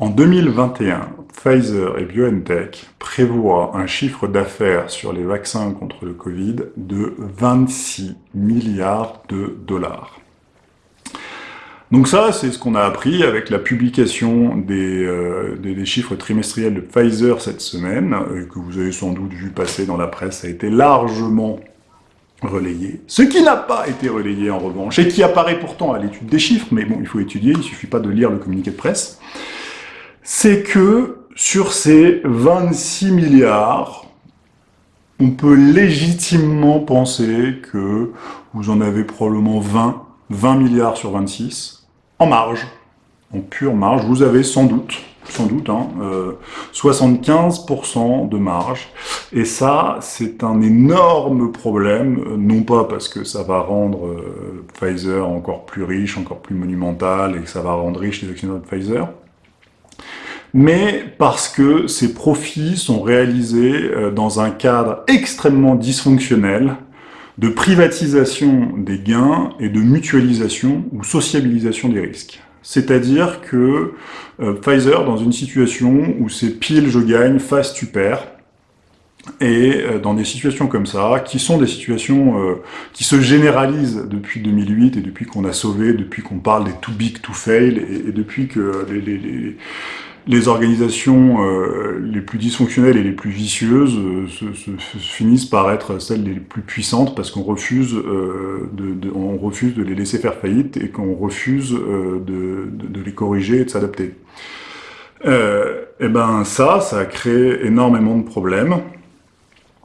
En 2021, Pfizer et BioNTech prévoient un chiffre d'affaires sur les vaccins contre le Covid de 26 milliards de dollars. Donc ça, c'est ce qu'on a appris avec la publication des, euh, chiffres trimestriels de Pfizer cette semaine, euh, que vous avez sans doute vu passer dans la presse, ça a été largement relayé. Ce qui n'a pas été relayé en revanche, et qui apparaît pourtant à l'étude des chiffres, mais bon, il faut étudier, il suffit pas de lire le communiqué de presse, c'est que sur ces 26 milliards, on peut légitimement penser que vous en avez probablement 20, 20 milliards sur 26, en marge, en pure marge, vous avez sans doute sans doute, hein, 75% de marge. Et ça, c'est un énorme problème, non pas parce que ça va rendre euh, Pfizer encore plus riche, encore plus monumental, et que ça va rendre riche les actionnaires de Pfizer, mais parce que ces profits sont réalisés euh, dans un cadre extrêmement dysfonctionnel de privatisation des gains et de mutualisation ou sociabilisation des risques. C'est-à-dire que euh, Pfizer, dans une situation où c'est pile je gagne, face tu perds, et euh, dans des situations comme ça, qui sont des situations qui se généralisent depuis 2008 et depuis qu'on a sauvé, depuis qu'on parle des too big to fail, et, depuis que les, les, les organisations euh, les plus dysfonctionnelles et les plus vicieuses euh, se, finissent par être celles les plus puissantes parce qu'on refuse, euh, de, refuse de les laisser faire faillite et qu'on refuse de, de, les corriger et de s'adapter. et eh ben ça, ça a créé énormément de problèmes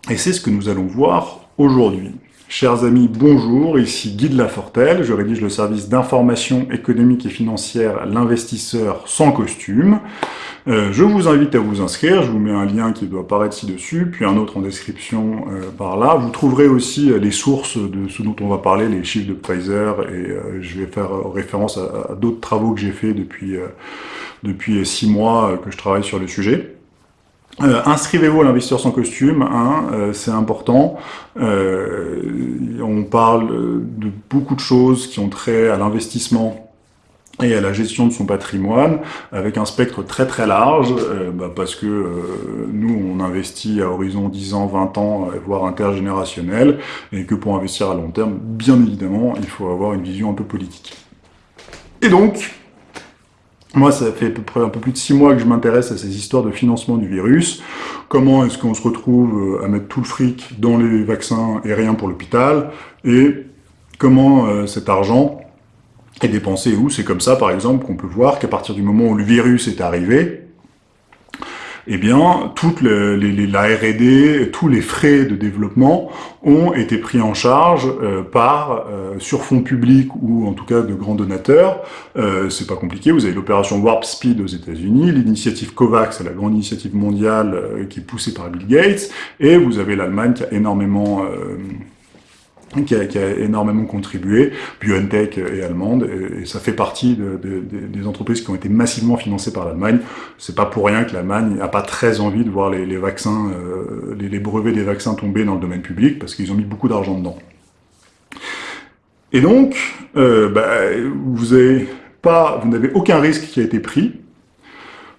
et c'est ce que nous allons voir aujourd'hui. Chers amis, bonjour, ici Guy de Lafortelle, je rédige le service d'information économique et financière L'investisseur sans costume. Euh, je vous invite à vous inscrire, je vous mets un lien qui doit apparaître ci-dessus, puis un autre en description euh, par là. Vous trouverez aussi euh, les sources de ce dont on va parler, les chiffres de Pfizer, et je vais faire référence à, d'autres travaux que j'ai fait depuis, depuis six mois que je travaille sur le sujet. Euh, inscrivez-vous à l'investisseur sans costume, hein, euh, c'est important. Euh, on parle de beaucoup de choses qui ont trait à l'investissement et à la gestion de son patrimoine, avec un spectre très très large, bah, parce que nous, on investit à horizon 10 ans, 20 ans, voire intergénérationnel, et que pour investir à long terme, bien évidemment, il faut avoir une vision un peu politique. Et donc, moi, ça fait un peu plus de six mois que je m'intéresse à ces histoires de financement du virus. Comment est-ce qu'on se retrouve euh, à mettre tout le fric dans les vaccins et rien pour l'hôpital? Et comment euh, cet argent est dépensé où? C'est comme ça, par exemple, qu'on peut voir qu'à partir du moment où le virus est arrivé, eh bien, toute les, la R&D, tous les frais de développement ont été pris en charge euh, par, euh, sur fonds publics ou en tout cas de grands donateurs. Euh, c'est pas compliqué, vous avez l'opération Warp Speed aux États-Unis, l'initiative COVAX, la grande initiative mondiale euh, qui est poussée par Bill Gates, et vous avez l'Allemagne qui a énormément qui a, énormément contribué, BioNTech et allemande, et, ça fait partie des entreprises qui ont été massivement financées par l'Allemagne. C'est pas pour rien que l'Allemagne n'a pas très envie de voir euh, les, brevets des vaccins tomber dans le domaine public, parce qu'ils ont mis beaucoup d'argent dedans. Et donc, euh, bah, vous n'avez aucun risque qui a été pris,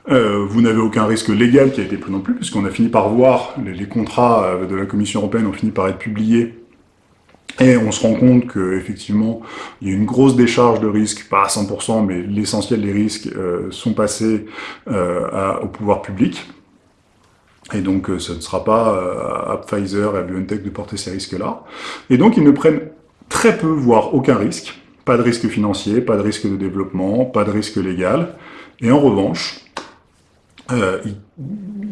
euh, vous n'avez aucun risque légal qui a été pris non plus, puisqu'on a fini par voir, les, les contrats de la Commission européenne ont fini par être publiés et on se rend compte qu'effectivement, il y a une grosse décharge de risques, pas à 100%, mais l'essentiel des risques euh, sont passés euh, au pouvoir public. Et donc, euh, ce ne sera pas à Pfizer et à BioNTech de porter ces risques-là. Et donc, ils ne prennent très peu, voire aucun risque. Pas de risque financier, pas de risque de développement, pas de risque légal. Et en revanche, euh,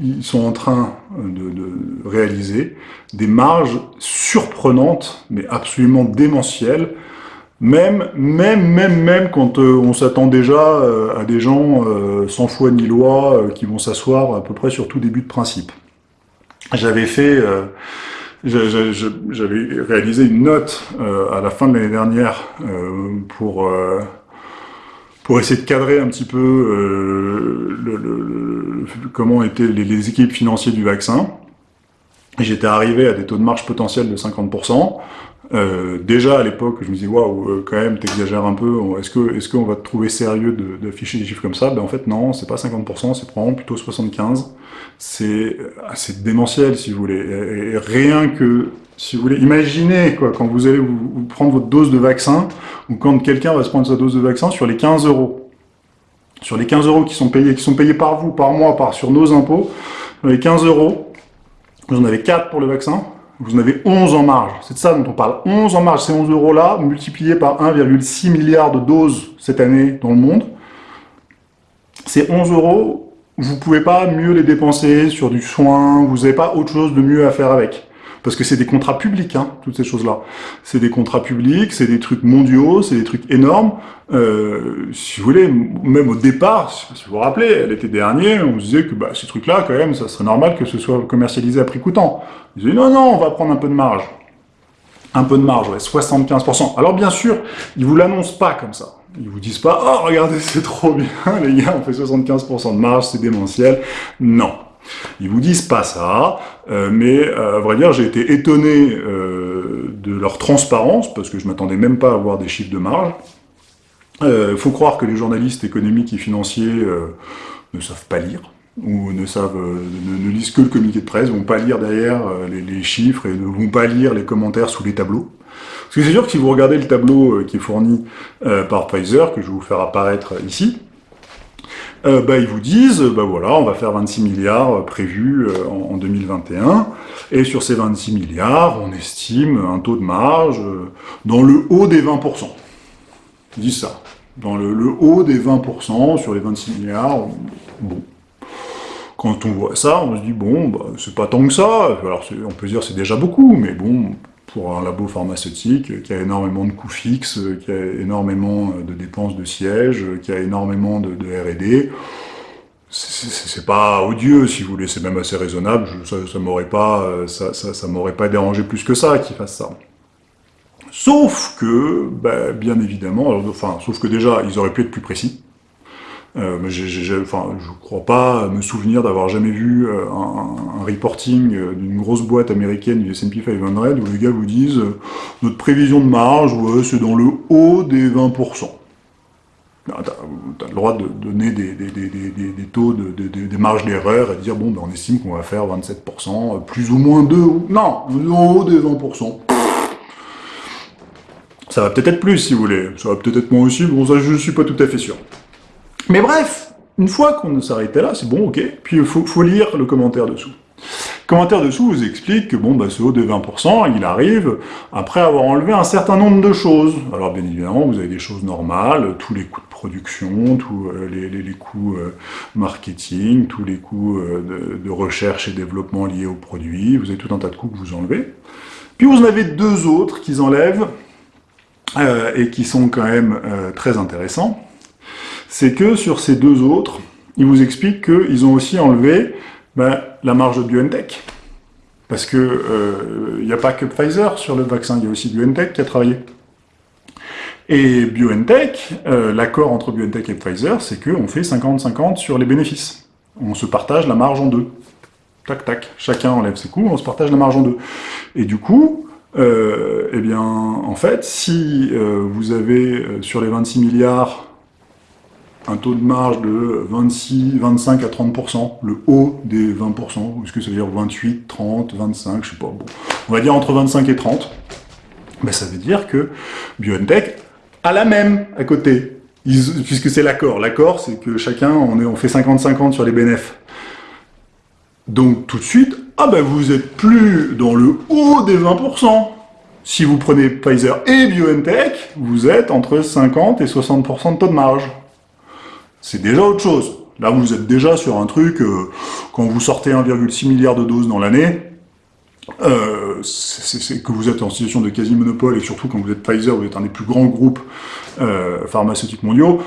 ils, sont en train de, de, réaliser des marges surprenantes, mais absolument démentielles, même, même, même, même quand euh, on s'attend déjà euh, à des gens euh, sans foi ni loi qui vont s'asseoir à peu près sur tout début de principe. J'avais fait, j'avais réalisé une note à la fin de l'année dernière pour pour essayer de cadrer un petit peu euh, comment étaient les, équipes financières du vaccin. J'étais arrivé à des taux de marge potentiels de 50%. Euh, déjà à l'époque, je me disais waouh, euh, quand même, t'exagères un peu. Est-ce que est-ce qu'on va te trouver sérieux d'afficher des chiffres comme ça? Ben en fait non, c'est pas 50%, c'est probablement plutôt 75. C'est c'est démentiel si vous voulez. Et, rien que si vous voulez, imaginez quoi quand vous allez vous, prendre votre dose de vaccin ou quand quelqu'un va se prendre sa dose de vaccin sur les 15 euros, sur les 15 euros qui sont payés, qui sont payés par vous, par mois, par sur nos impôts, les 15 euros, vous en avez 4 pour le vaccin, vous en avez 11 en marge. C'est de ça dont on parle. 11 en marge, ces 11 euros-là, multipliés par 1,6 milliard de doses cette année dans le monde. Ces 11 euros, vous pouvez pas mieux les dépenser sur du soin, vous n'avez pas autre chose de mieux à faire avec parce que c'est des contrats publics, hein, toutes ces choses-là. C'est des contrats publics, c'est des trucs mondiaux, c'est des trucs énormes. Euh, si vous voulez, même au départ, si vous vous rappelez, l'été dernier, on se disait que bah, ces trucs-là, quand même, ça serait normal que ce soit commercialisé à prix coûtant. Ils disaient non, non, on va prendre un peu de marge. Un peu de marge, ouais, 75%. Alors bien sûr, ils vous l'annoncent pas comme ça. Ils vous disent pas « Oh, regardez, c'est trop bien, les gars, on fait 75% de marge, c'est démentiel. » Non. Ils vous disent pas ça, euh, mais euh, à vrai dire, j'ai été étonné euh, de leur transparence, parce que je m'attendais même pas à voir des chiffres de marge. Il faut croire que les journalistes économiques et financiers ne savent pas lire, ou ne savent ne, lisent que le communiqué de presse, ne vont pas lire derrière les, les, chiffres et ne vont pas lire les commentaires sous les tableaux. Parce que c'est sûr que si vous regardez le tableau qui est fourni par Pfizer, que je vais vous faire apparaître ici, euh, bah, ils vous disent, bah voilà, on va faire 26 milliards euh, prévus euh, en, 2021, et sur ces 26 milliards, on estime un taux de marge dans le haut des 20%. Ils disent ça. Dans le, haut des 20% sur les 26 milliards, bon. Quand on voit ça, on se dit, bon, bah, c'est pas tant que ça, alors on peut dire c'est déjà beaucoup, mais bon, pour un labo pharmaceutique qui a énormément de coûts fixes, qui a énormément de de sièges, qui a énormément de, R&D. C'est pas odieux, si vous voulez, c'est même assez raisonnable, ça, ça m'aurait pas, ça, ça, m'aurait pas dérangé plus que ça qu'ils fassent ça. Sauf que, ben, bien évidemment, enfin, sauf que déjà, ils auraient pu être plus précis. Euh, enfin, je crois pas me souvenir d'avoir jamais vu euh, un, un, reporting euh, d'une grosse boîte américaine du S&P 500 où les gars vous disent euh, notre prévision de marge, ouais, c'est dans le haut des 20%. Tu as, le droit de donner des, taux, de, des marges d'erreur et de dire, bon, ben, on estime qu'on va faire 27%, plus ou moins 2, non, au haut des 20%. Ça va peut-être être plus, si vous voulez. Ça va peut-être être moins aussi, bon, ça, je suis pas tout à fait sûr. Mais bref, une fois qu'on s'arrêtait là, c'est bon, ok, puis il faut, lire le commentaire dessous. Commentaire dessous vous explique que bon, bah, ce haut de 20%, il arrive après avoir enlevé un certain nombre de choses. Alors bien évidemment, vous avez des choses normales, tous les coûts de production, tous euh, les, coûts euh, marketing, tous les coûts euh, de, recherche et développement liés au produit, vous avez tout un tas de coûts que vous enlevez. Puis vous en avez deux autres qu'ils enlèvent, et qui sont quand même très intéressants c'est que sur ces deux autres, ils vous expliquent qu'ils ont aussi enlevé ben, la marge de BioNTech. Parce que il euh, n'y a pas que Pfizer sur le vaccin, il y a aussi BioNTech qui a travaillé. Et BioNTech, euh, l'accord entre BioNTech et Pfizer, c'est qu'on fait 50-50 sur les bénéfices. On se partage la marge en deux. Tac, tac. Chacun enlève ses coûts, on se partage la marge en deux. Et du coup, euh, eh bien, en fait, si vous avez sur les 26 milliards un taux de marge de 26, 25 à 30%, le haut des 20%, est-ce que ça veut dire 28, 30, 25, je sais pas, bon, on va dire entre 25 et 30, ben ça veut dire que BioNTech a la même à côté, puisque c'est l'accord. L'accord, c'est que chacun, on, est, on fait 50-50 sur les bénéfices. Donc tout de suite, ah ben vous êtes plus dans le haut des 20%. Si vous prenez Pfizer et BioNTech, vous êtes entre 50 et 60% de taux de marge c'est déjà autre chose. Là, vous êtes déjà sur un truc, euh, quand vous sortez 1,6 milliard de doses dans l'année, euh, c'est que vous êtes en situation de quasi-monopole, et surtout quand vous êtes Pfizer, vous êtes un des plus grands groupes euh, pharmaceutiques mondiaux,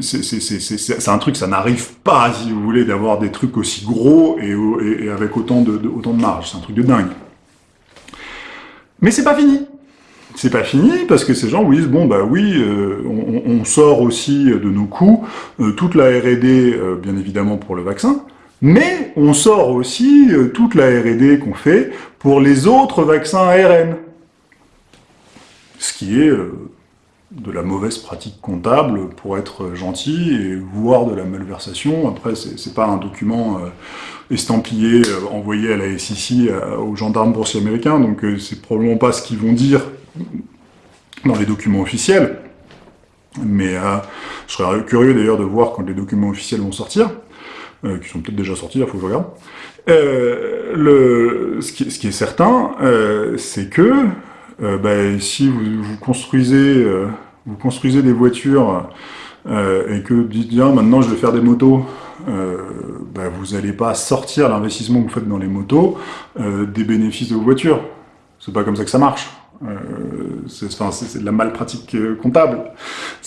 c'est un truc, ça n'arrive pas, si vous voulez, d'avoir des trucs aussi gros et, avec autant de, autant de marge. C'est un truc de dingue. Mais c'est pas fini c'est pas fini, parce que ces gens vous disent, bon bah oui, euh, on, sort aussi de nos coûts, euh, toute la R&D, euh, bien évidemment, pour le vaccin, mais on sort aussi toute la R&D qu'on fait pour les autres vaccins ARN. ce qui est de la mauvaise pratique comptable pour être gentil et voir de la malversation. Après, c'est pas un document estampillé, envoyé à la SEC, aux gendarmes boursiers américains, donc c'est probablement pas ce qu'ils vont dire dans les documents officiels. Mais je serais curieux d'ailleurs de voir quand les documents officiels vont sortir. Euh, qui sont peut-être déjà sortis, il faut que je regarde. Euh, ce, qui, est certain, euh, c'est que euh, bah, si vous, construisez, euh, vous construisez des voitures et que vous dites maintenant je vais faire des motos, bah, vous n'allez pas sortir l'investissement que vous faites dans les motos des bénéfices de vos voitures. C'est pas comme ça que ça marche. Euh, c'est de la malpratique euh, comptable.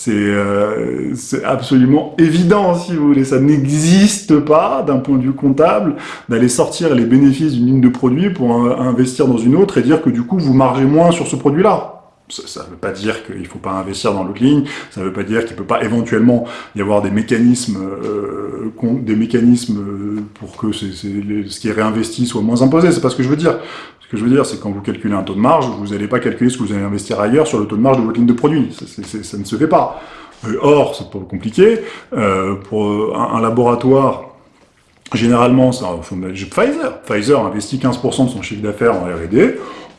Euh, c'est absolument évident, si vous voulez. Ça n'existe pas, d'un point de vue comptable, d'aller sortir les bénéfices d'une ligne de produit pour investir dans une autre et dire que du coup, vous margez moins sur ce produit-là. Ça ne veut pas dire qu'il ne faut pas investir dans l'autre ligne, ça ne veut pas dire qu'il ne peut pas éventuellement y avoir des mécanismes, euh, des mécanismes pour que ce qui est réinvesti soit moins imposé, c'est pas ce que je veux dire. Ce que je veux dire, c'est quand vous calculez un taux de marge, vous n'allez pas calculer ce que vous allez investir ailleurs sur le taux de marge de votre ligne de produit. Ça, ne se fait pas. Euh, or, c'est pas compliqué. Euh, pour un, laboratoire, généralement, c'est Pfizer. Pfizer investit 15% de son chiffre d'affaires en R&D.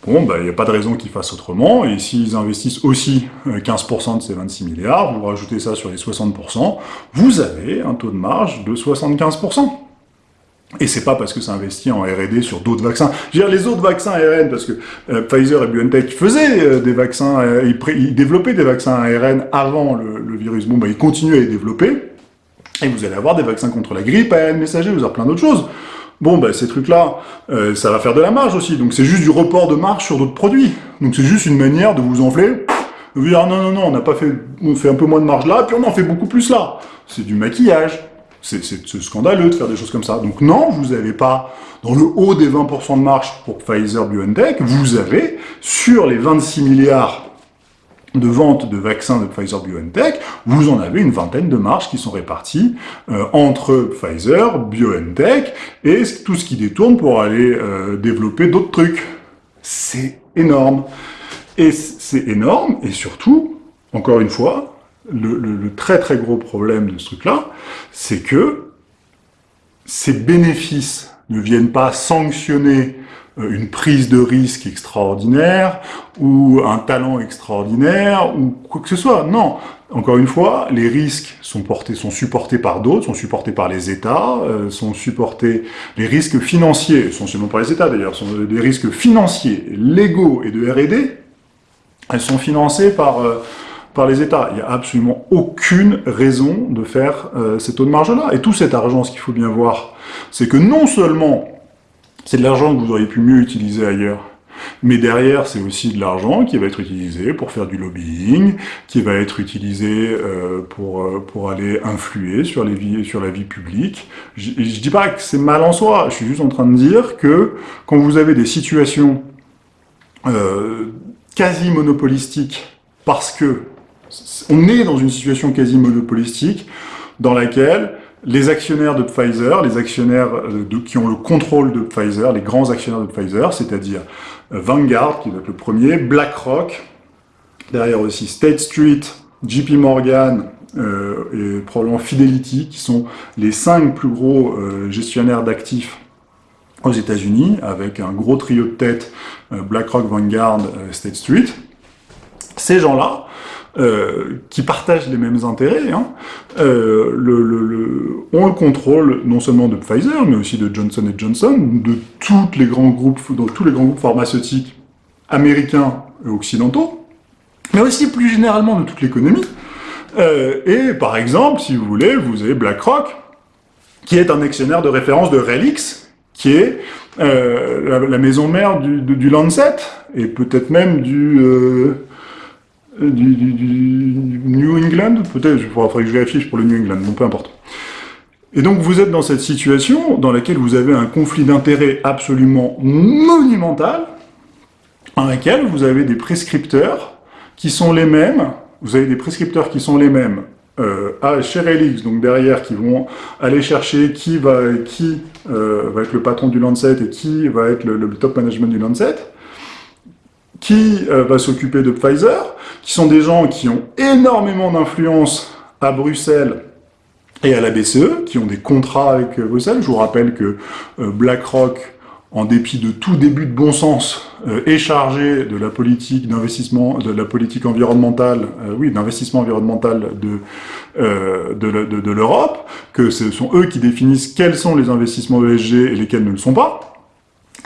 Bon, il ben, n'y a pas de raison qu'ils fassent autrement, et s'ils investissent aussi 15% euh, de ces 26 milliards, vous rajoutez ça sur les 60%, vous avez un taux de marge de 75%. Et c'est pas parce que c'est investi en R&D sur d'autres vaccins. Je veux dire, les autres vaccins ARN, parce que euh, Pfizer et BioNTech faisaient euh, des vaccins, ils, développaient des vaccins ARN avant le, virus. Bon, bah, ils continuent à les développer, et vous allez avoir des vaccins contre la grippe, ARN messager, vous avez plein d'autres choses. Bon, bah, ces trucs-là, ça va faire de la marge aussi. Donc c'est juste du report de marge sur d'autres produits. Donc c'est juste une manière de vous enfler, de vous dire, non, non, non, on n'a pas fait, on fait un peu moins de marge là, puis on en fait beaucoup plus là. C'est du maquillage. C'est scandaleux de faire des choses comme ça. Donc non, vous n'avez pas, dans le haut des 20% de marge pour Pfizer-BioNTech, vous avez, sur les 26 milliards de ventes de vaccins de Pfizer-BioNTech, vous en avez une vingtaine de marges qui sont réparties euh, entre Pfizer, BioNTech et tout ce qui détourne pour aller euh, développer d'autres trucs. C'est énorme. Et c'est énorme, et surtout, encore une fois, le, très très gros problème de ce truc-là, c'est que ces bénéfices ne viennent pas sanctionner une prise de risque extraordinaire, ou un talent extraordinaire, ou quoi que ce soit. Non, encore une fois, les risques sont portés, sont supportés par d'autres, sont supportés par les États, euh, sont supportés, les risques financiers, essentiellement par les États d'ailleurs, sont des risques financiers, légaux et de R&D, elles sont financées par... Euh, par les États. Il n'y a absolument aucune raison de faire euh, ces taux de marge-là. Et tout cet argent, ce qu'il faut bien voir, c'est que non seulement c'est de l'argent que vous auriez pu mieux utiliser ailleurs, mais derrière, c'est aussi de l'argent qui va être utilisé pour faire du lobbying, qui va être utilisé euh, pour, euh, pour aller influer sur, les vies, sur la vie publique. Je, ne dis pas que c'est mal en soi, je suis juste en train de dire que quand vous avez des situations quasi monopolistiques, parce que on est dans une situation quasi monopolistique dans laquelle les actionnaires de Pfizer, les actionnaires euh, qui ont le contrôle de Pfizer, les grands actionnaires de Pfizer, c'est-à-dire euh, Vanguard, qui va être le premier, BlackRock, derrière aussi State Street, JP Morgan euh, et probablement Fidelity, qui sont les cinq plus gros gestionnaires d'actifs aux États-Unis, avec un gros trio de tête, BlackRock, Vanguard, State Street. Ces gens-là, euh, qui partagent les mêmes intérêts, hein, euh, ont le contrôle non seulement de Pfizer, mais aussi de Johnson Johnson, de tous les grands groupes pharmaceutiques américains et occidentaux, mais aussi plus généralement de toute l'économie. Euh, et par exemple, si vous voulez, vous avez BlackRock, qui est un actionnaire de référence de Relix, qui est la, maison mère du, du Lancet, et peut-être même du euh, du, New England, peut-être, il faudrait que je vérifie pour le New England, bon, peu importe. Et donc vous êtes dans cette situation dans laquelle vous avez un conflit d'intérêts absolument monumental, dans laquelle vous avez des prescripteurs qui sont les mêmes, vous avez des prescripteurs qui sont les mêmes euh, à, chez Relix, donc derrière, qui vont aller chercher qui va, qui, euh, va être le patron du Lancet et qui va être le top management du Lancet, qui va s'occuper de Pfizer, qui sont des gens qui ont énormément d'influence à Bruxelles et à la BCE, qui ont des contrats avec Bruxelles. Je vous rappelle que BlackRock en dépit de tout début de bon sens, euh, est chargé de la politique d'investissement, de la politique environnementale, euh, oui, d'investissement environnemental de, euh, de, l'Europe, que ce sont eux qui définissent quels sont les investissements ESG et lesquels ne le sont pas,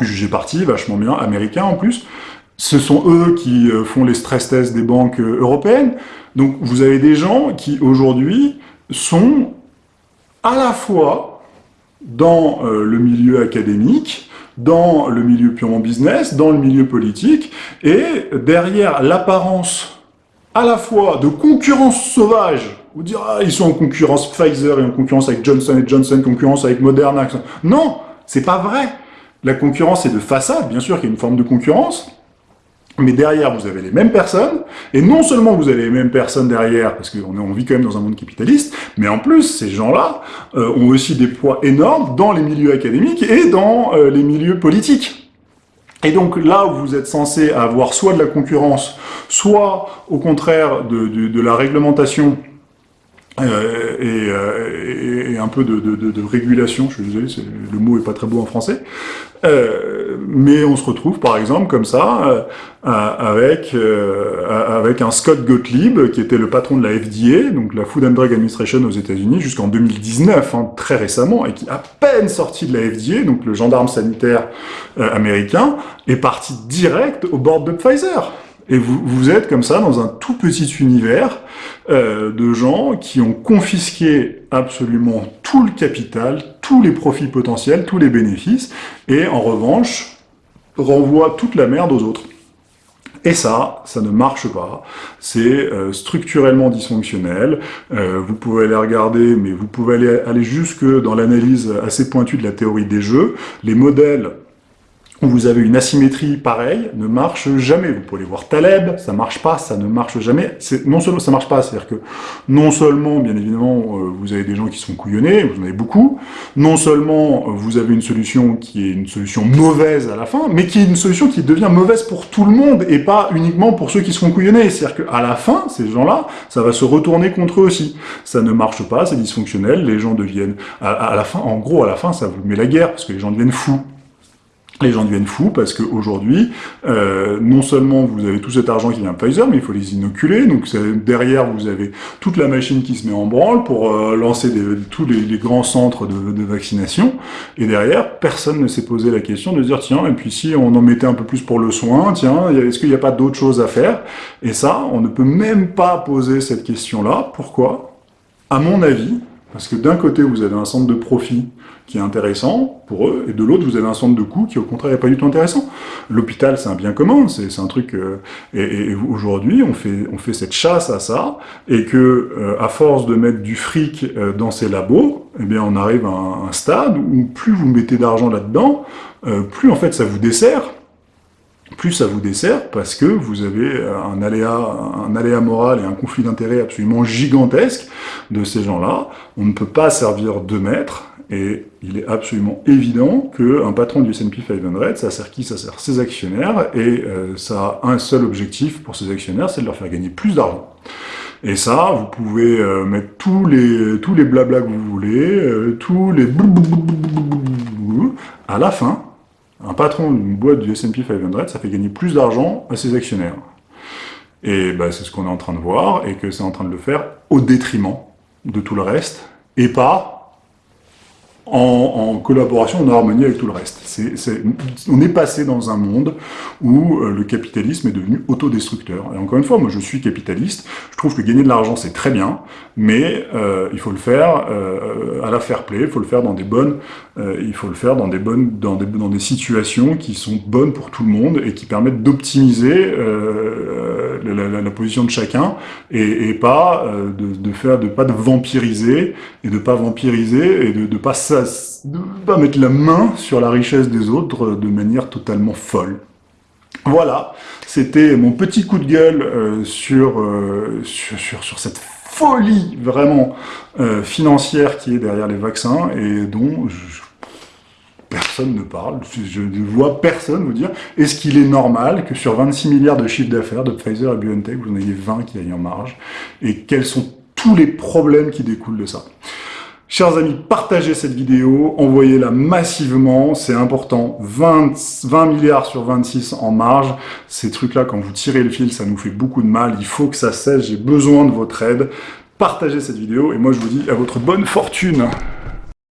jugé parti, vachement bien, américain en plus, ce sont eux qui font les stress tests des banques européennes, donc vous avez des gens qui aujourd'hui sont à la fois dans le milieu académique, dans le milieu purement business, dans le milieu politique, et derrière l'apparence à la fois de concurrence sauvage, vous dire ah, ils sont en concurrence Pfizer et en concurrence avec Johnson Johnson, concurrence avec Moderna. Non, c'est pas vrai. La concurrence est de façade, bien sûr qu'il y a une forme de concurrence, mais derrière, vous avez les mêmes personnes, et non seulement vous avez les mêmes personnes derrière, parce qu'on vit quand même dans un monde capitaliste, mais en plus, ces gens-là euh, ont aussi des poids énormes dans les milieux académiques et dans euh, les milieux politiques. Et donc là où vous êtes censé avoir soit de la concurrence, soit au contraire de, de la réglementation euh, et, et, un peu de, régulation, je suis désolé, le mot est pas très beau en français, euh, mais on se retrouve par exemple comme ça euh, avec euh, avec un Scott Gottlieb qui était le patron de la FDA, donc la Food and Drug Administration aux États-Unis jusqu'en 2019, hein, très récemment, et qui à peine sorti de la FDA, donc le gendarme sanitaire américain, est parti direct au bord de Pfizer. Et vous, vous êtes comme ça dans un tout petit univers euh, de gens qui ont confisqué absolument tout le capital, tous les profits potentiels, tous les bénéfices, et en revanche, renvoient toute la merde aux autres. Et ça, ça ne marche pas. C'est euh, structurellement dysfonctionnel. Euh, vous pouvez aller regarder, mais vous pouvez aller, aller jusque dans l'analyse assez pointue de la théorie des jeux. Les modèles où vous avez une asymétrie pareille, ne marche jamais. Vous pouvez voir Taleb, ça marche pas, ça ne marche jamais. Non seulement ça marche pas, c'est-à-dire que non seulement, bien évidemment, euh, vous avez des gens qui sont couillonnés, vous en avez beaucoup, non seulement euh, vous avez une solution qui est une solution mauvaise à la fin, mais qui est une solution qui devient mauvaise pour tout le monde, et pas uniquement pour ceux qui seront couillonnés. C'est-à-dire qu'à la fin, ces gens-là, ça va se retourner contre eux aussi. Ça ne marche pas, c'est dysfonctionnel, les gens deviennent... À la fin, en gros, à la fin, ça vous met la guerre, parce que les gens deviennent fous les gens deviennent fous parce qu'aujourd'hui, euh, non seulement vous avez tout cet argent qui vient de Pfizer, mais il faut les inoculer. Donc derrière, vous avez toute la machine qui se met en branle pour euh, lancer tous les, grands centres de, vaccination. Et derrière, personne ne s'est posé la question de dire, tiens, et puis si on en mettait un peu plus pour le soin, tiens, est-ce qu'il n'y a pas d'autres choses à faire? Et ça, on ne peut même pas poser cette question-là. Pourquoi? À mon avis, parce que d'un côté, vous avez un centre de profit qui est intéressant pour eux, et de l'autre, vous avez un centre de coûts qui, au contraire, n'est pas du tout intéressant. L'hôpital, c'est un bien commun, c'est un truc... Euh, et, aujourd'hui, on fait, on fait cette chasse à ça, et que, euh, à force de mettre du fric euh, dans ces labos, eh bien, on arrive à un, stade où plus vous mettez d'argent là-dedans, plus, en fait, ça vous dessert, plus ça vous dessert parce que vous avez un aléa, un aléa moral et un conflit d'intérêts absolument gigantesque de ces gens-là. On ne peut pas servir de maître, et il est absolument évident qu'un patron du S&P 500, ça sert qui Ça sert ses actionnaires, et euh, ça a un seul objectif pour ses actionnaires, c'est de leur faire gagner plus d'argent. Et ça, vous pouvez euh, mettre tous les tous les blabla que vous voulez, euh, tous les à la fin, un patron d'une boîte du S&P 500, ça fait gagner plus d'argent à ses actionnaires. Et bah, c'est ce qu'on est en train de voir, et que c'est en train de le faire au détriment de tout le reste, et pas en, collaboration, en harmonie avec tout le reste. on est passé dans un monde où euh, le capitalisme est devenu autodestructeur. Et encore une fois, moi je suis capitaliste, je trouve que gagner de l'argent c'est très bien, mais euh, il faut le faire euh, à la fair play, il faut le faire dans des bonnes, il faut le faire dans des bonnes, dans des, dans des situations qui sont bonnes pour tout le monde et qui permettent d'optimiser la, position de chacun et, pas de, faire, de pas de vampiriser et de pas vampiriser et de, de pas de pas mettre la main sur la richesse des autres de manière totalement folle. Voilà, c'était mon petit coup de gueule euh, sur, euh, sur, sur, cette folie vraiment euh, financière qui est derrière les vaccins et dont ne parle, je ne vois personne vous dire, est-ce qu'il est normal que sur 26 milliards de chiffre d'affaires de Pfizer et BioNTech, vous en ayez 20 qui aillent en marge, et quels sont tous les problèmes qui découlent de ça? Chers amis, partagez cette vidéo, envoyez-la massivement, c'est important. 20, 20 milliards sur 26 en marge, ces trucs-là, quand vous tirez le fil, ça nous fait beaucoup de mal. Il faut que ça cesse, j'ai besoin de votre aide. Partagez cette vidéo, et moi je vous dis à votre bonne fortune